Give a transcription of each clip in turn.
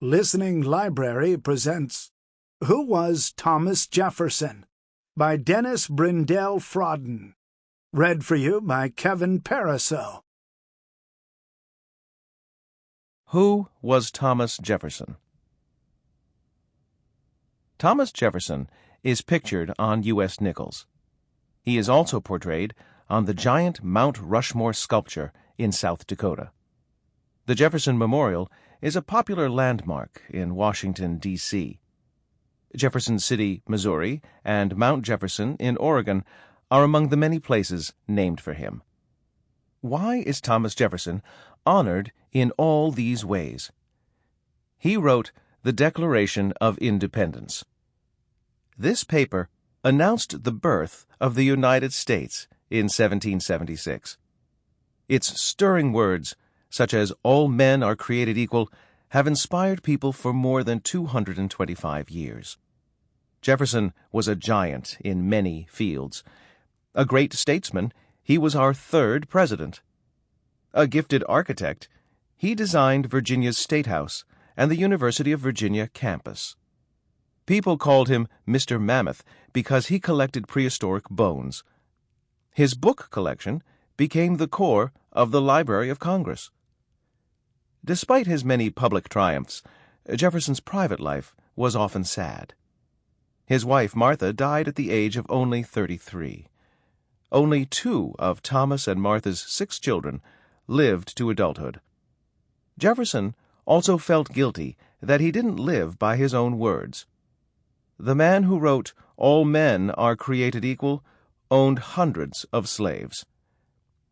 Listening Library presents Who Was Thomas Jefferson? by Dennis Brindell Fradin. Read for you by Kevin Pariseau. Who was Thomas Jefferson? Thomas Jefferson is pictured on U.S. nickels. He is also portrayed on the giant Mount Rushmore sculpture in South Dakota. The Jefferson Memorial is a popular landmark in Washington, D.C. Jefferson City, Missouri, and Mount Jefferson in Oregon are among the many places named for him. Why is Thomas Jefferson honored in all these ways? He wrote the Declaration of Independence. This paper announced the birth of the United States in 1776. Its stirring words such as all men are created equal, have inspired people for more than 225 years. Jefferson was a giant in many fields. A great statesman, he was our third president. A gifted architect, he designed Virginia's State House and the University of Virginia campus. People called him Mr. Mammoth because he collected prehistoric bones. His book collection became the core of the Library of Congress. Despite his many public triumphs, Jefferson's private life was often sad. His wife, Martha, died at the age of only 33. Only two of Thomas and Martha's six children lived to adulthood. Jefferson also felt guilty that he didn't live by his own words. The man who wrote, All men are created equal, owned hundreds of slaves.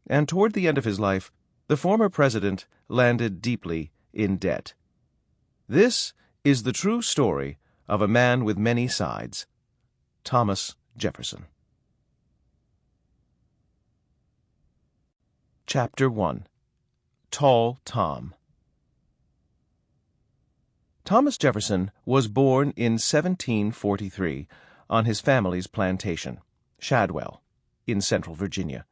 And toward the end of his life, the former president landed deeply in debt. This is the true story of a man with many sides Thomas Jefferson. Chapter 1 Tall Tom Thomas Jefferson was born in 1743 on his family's plantation, Shadwell, in central Virginia.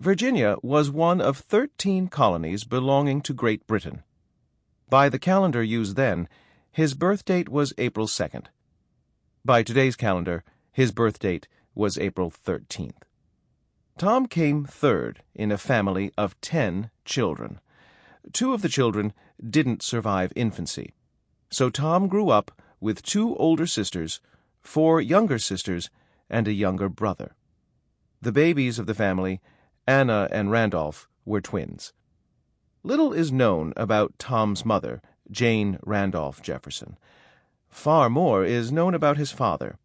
Virginia was one of thirteen colonies belonging to Great Britain. By the calendar used then, his birth date was April 2nd. By today's calendar, his birth date was April 13th. Tom came third in a family of ten children. Two of the children didn't survive infancy, so Tom grew up with two older sisters, four younger sisters, and a younger brother. The babies of the family Anna and Randolph were twins. Little is known about Tom's mother, Jane Randolph Jefferson. Far more is known about his father.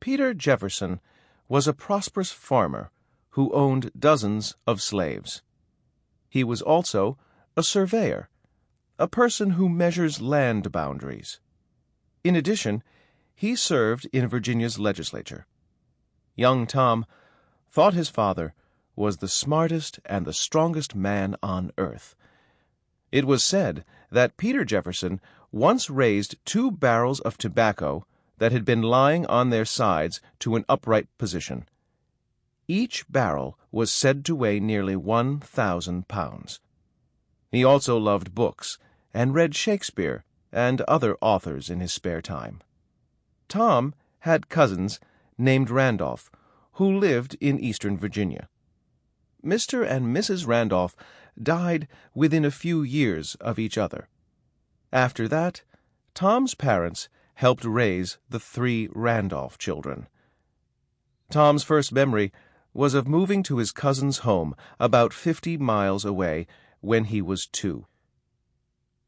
Peter Jefferson was a prosperous farmer who owned dozens of slaves. He was also a surveyor, a person who measures land boundaries. In addition, he served in Virginia's legislature. Young Tom thought his father was the smartest and the strongest man on earth. It was said that Peter Jefferson once raised two barrels of tobacco that had been lying on their sides to an upright position. Each barrel was said to weigh nearly one thousand pounds. He also loved books and read Shakespeare and other authors in his spare time. Tom had cousins named Randolph who lived in eastern Virginia. Mr. and Mrs. Randolph died within a few years of each other. After that, Tom's parents helped raise the three Randolph children. Tom's first memory was of moving to his cousin's home about fifty miles away when he was two.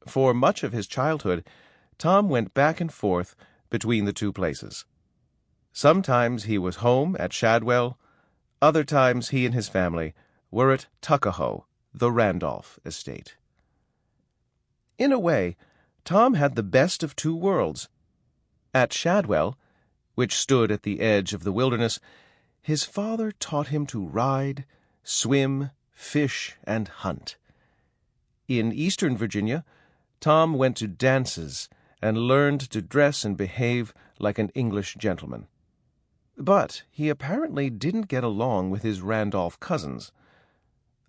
For much of his childhood, Tom went back and forth between the two places. Sometimes he was home at Shadwell, other times he and his family were at Tuckahoe, the Randolph estate. In a way, Tom had the best of two worlds. At Shadwell, which stood at the edge of the wilderness, his father taught him to ride, swim, fish, and hunt. In eastern Virginia, Tom went to dances and learned to dress and behave like an English gentleman. But he apparently didn't get along with his Randolph cousins.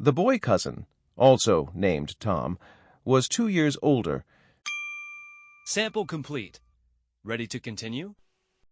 The boy cousin, also named Tom, was two years older Sample complete. Ready to continue?